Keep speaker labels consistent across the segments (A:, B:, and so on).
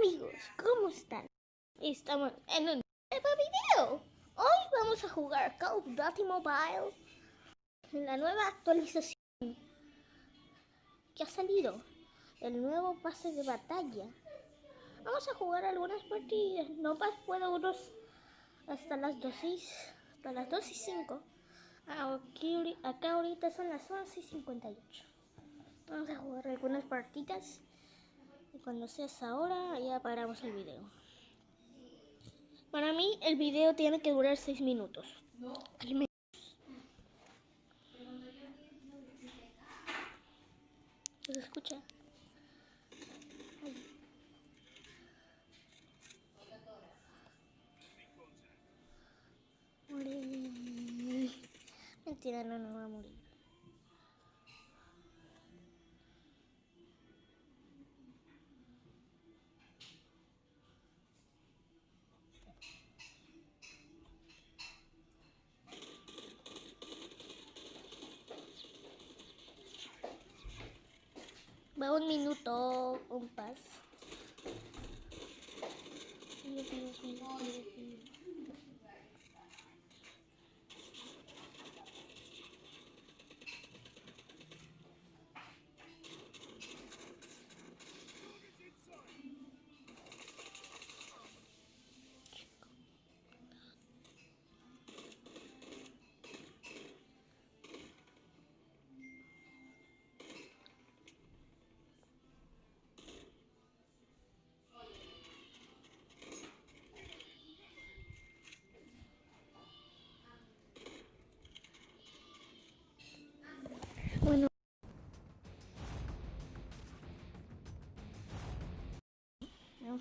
A: amigos, ¿cómo están? Estamos en un nuevo video. Hoy vamos a jugar Call of Duty Mobile. La nueva actualización que ha salido. El nuevo pase de batalla. Vamos a jugar algunas partidas. No más puedo unos hasta las 2 y, hasta las 2 y 5. Aquí, acá ahorita son las 11 y 58. Vamos a jugar algunas partidas. Cuando sea esa hora, ya paramos el video. Para mí, el video tiene que durar 6 minutos. Al Un minuto, un pas.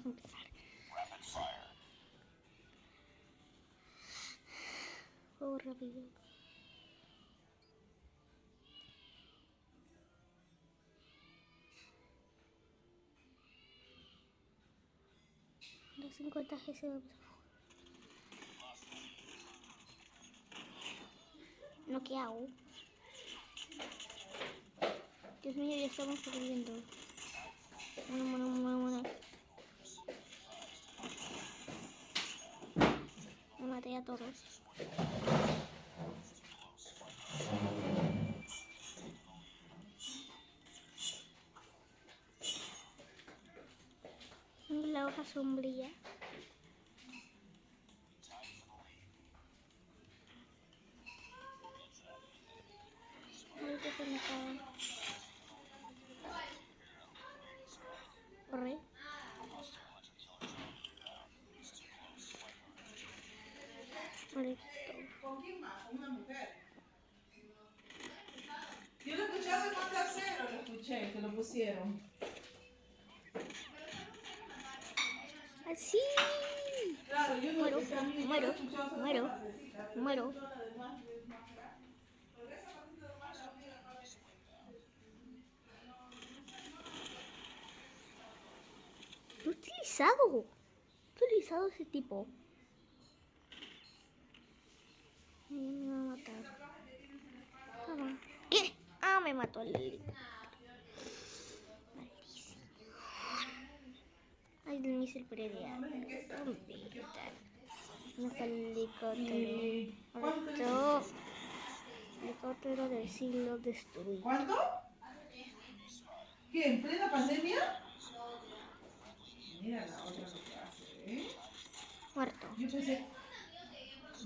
A: Empezar. Juego rápido. Los 50 G se. No, ¿qué hago? Dios mío, ya estamos perdiendo. Maté a todos. La hoja sombría.
B: Pusieron.
A: Así.
B: Claro, yo no
A: Muero, muero, muero, muero. Lo he utilizado. He utilizado ese tipo. Me va a matar. Ah, ¿Qué? Ah, me mató el helicóptero. Maldición. No está el helicóptero. Otro helicóptero del siglo destruido.
B: ¿Cuánto? ¿Qué? ¿En plena pandemia? Mira la otra lo que hace, ¿eh?
A: Muerto.
B: Yo pensé,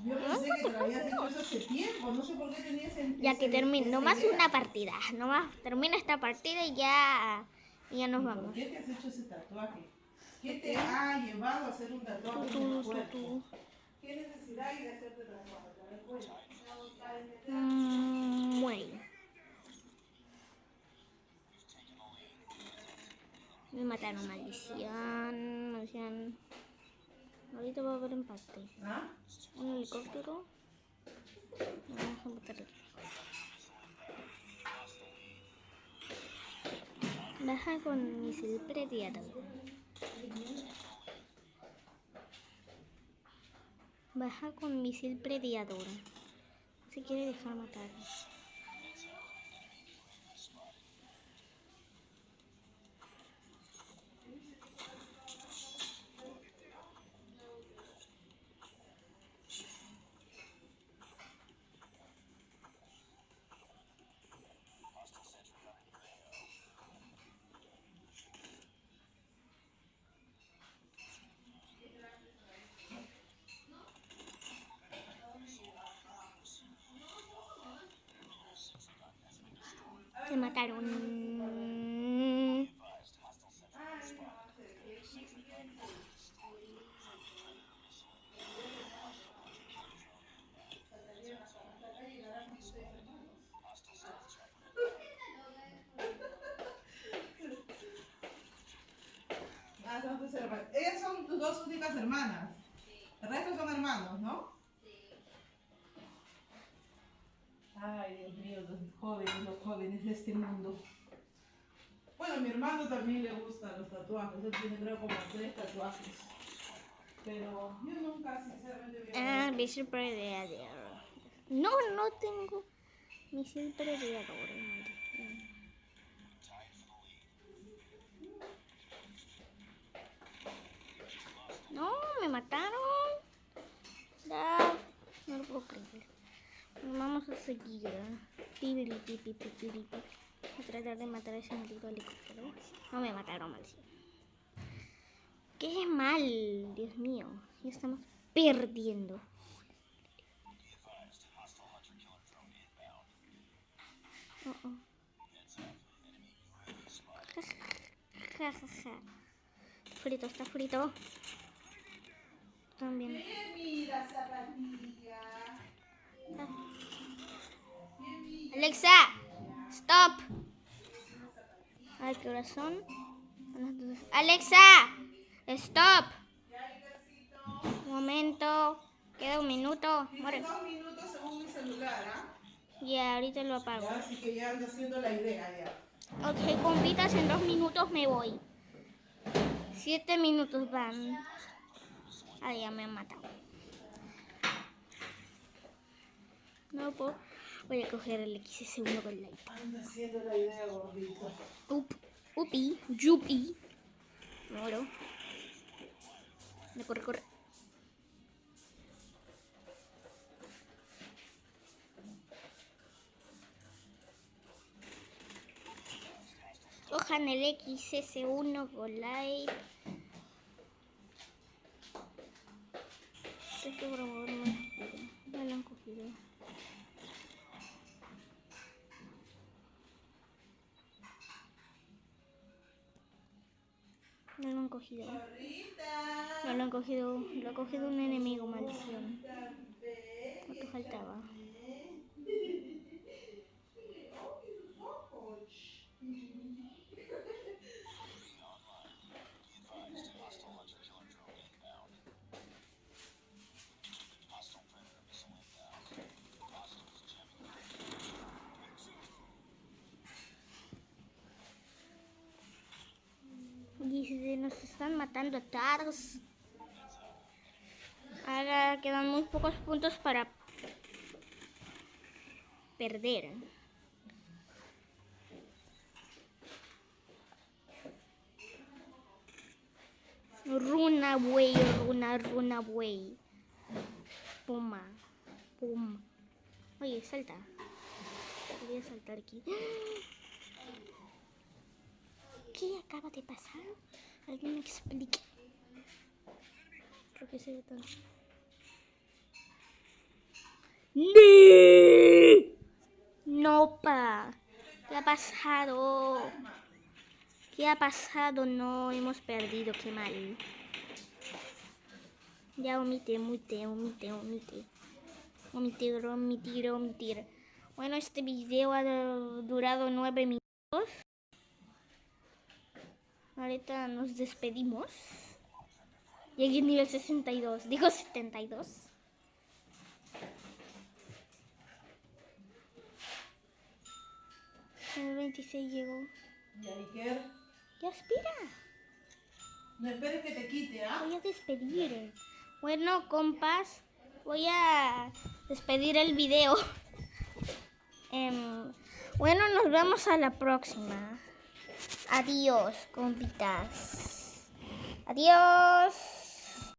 B: yo pensé que te lo habías hecho hace tiempo, no sé por qué tenía ese
A: Ya que
B: esa
A: nomás una partida, nomás termina esta partida y ya, y ya nos
B: ¿Y
A: vamos.
B: ¿Por qué te has hecho ese tatuaje? ¿Qué te ha llevado a hacer un tatuaje
A: Tu,
B: en el cuerpo? ¿Qué necesidad hay de hacerte tatuaje?
A: Mm, muere. Me mataron, maldición, maldición. Ahorita va a haber empate.
B: ¿Ah?
A: Un helicóptero. Vamos a matar el Baja con misil prediador. Baja con misil prediador. Se quiere dejar matar. Mataron.
B: Ah, son. Ellas son dos únicas hermanas. El resto son hermanos, ¿no? Ay, Dios mío, los jóvenes, los jóvenes de este mundo. Bueno, a mi hermano también le gustan los tatuajes. Él tiene creo como tres tatuajes. Pero yo nunca, sinceramente, me
A: Ah, misil predador. No, no tengo predador. maldición. No, me mataron. Ya, no lo puedo creer. Bueno, Vamos a seguir. ¿eh? A tratar de matar a ese maldito helicóptero. No me mataron, maldición. Qué mal, Dios mío. Ya estamos perdiendo. Oh, oh. Ja, ja, ja. Frito, está frito. También.
B: Mira, zapatilla.
A: Ah. Alexa, stop. Las dos. Alexa, stop. Un momento. Queda un minuto. Muere.
B: dos minutos según mi celular, ¿ah?
A: Ya, ahorita lo apago.
B: Ya, así que ya anda haciendo la idea ya.
A: Ok, compitas, en dos minutos me voy. Siete minutos van. Ah, ya me han matado. No puedo. Voy a coger el XS1 con la iPad.
B: Anda haciendo la idea, gordito.
A: Up, upi, yupi. Me muero. Me corre, corre. Cojan el XS1 con Light. Este cogido.
B: Ahorita.
A: No lo han cogido. Lo ha cogido un enemigo, maldición. ¿Cuánto faltaba? Dice, nos están matando Tars. Ahora quedan muy pocos puntos para perder. Runa, güey, runa, runa, güey. Puma, puma. Oye, salta. Voy a saltar aquí. ¿Qué acaba de pasar? Alguien me explique. Creo que se ve tan... No, pa. ¿Qué ha pasado? ¿Qué ha pasado? No, hemos perdido, qué mal. Ya omite, omite, omite, omite. Omitir, omitir, omitir. Bueno, este video ha durado nueve minutos. Ahorita nos despedimos. Llegué a nivel 62. Digo 72. El 26 llegó.
B: Y Iker,
A: Ya espera.
B: no esperes que te quite, ¿ah?
A: Voy a despedir. Bueno, compas, voy a despedir el video. Em, bueno, nos vemos a la próxima. Adiós, compitas. Adiós.